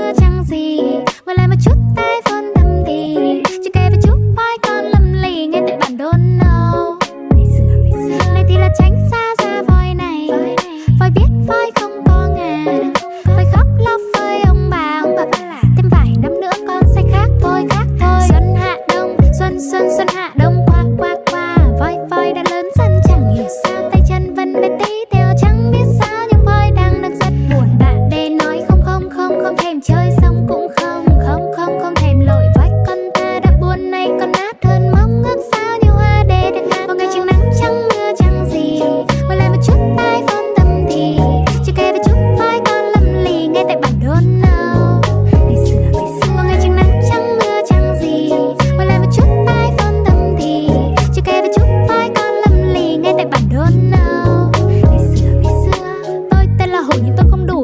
chưa chẳng gì? Ngồi lại một chút tay phone tâm thì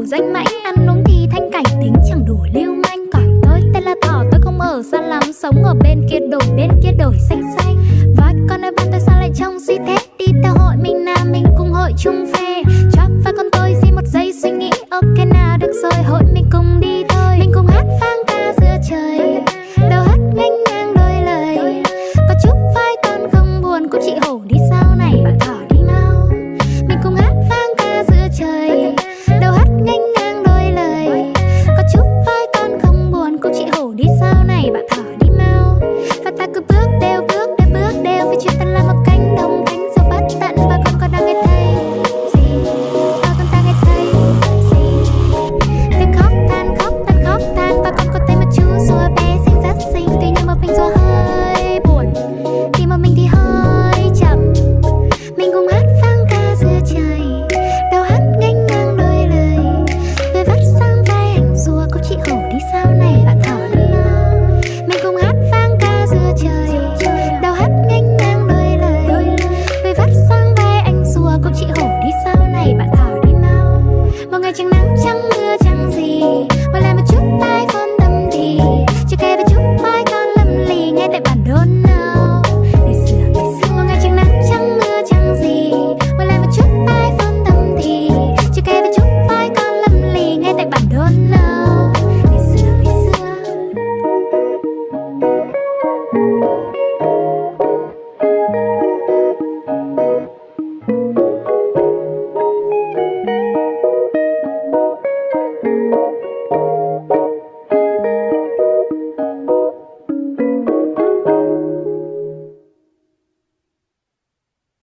danh mãnh ăn uống thì thanh cảnh tính chẳng đủ lưu manh. Còn tôi, tên là thỏ, tôi không ở xa lắm, sống ở bên kia đổi bên kia đổi xanh xanh. Và con ơi, bạn tôi sao lại trông suy thế? Đi theo hội mình nam mình cùng hội chung phê. Cho và con tôi, di một giây suy nghĩ, ok nào được rồi, hội mình cùng đi thôi. Mình cùng hát vang ca giữa trời, đầu hát nghênh ngang đôi lời. Có chút vai con không buồn cũng chị hổ này bạn thở. đi nắng chẳng mưa chẳng gì? Hoặc làm một chút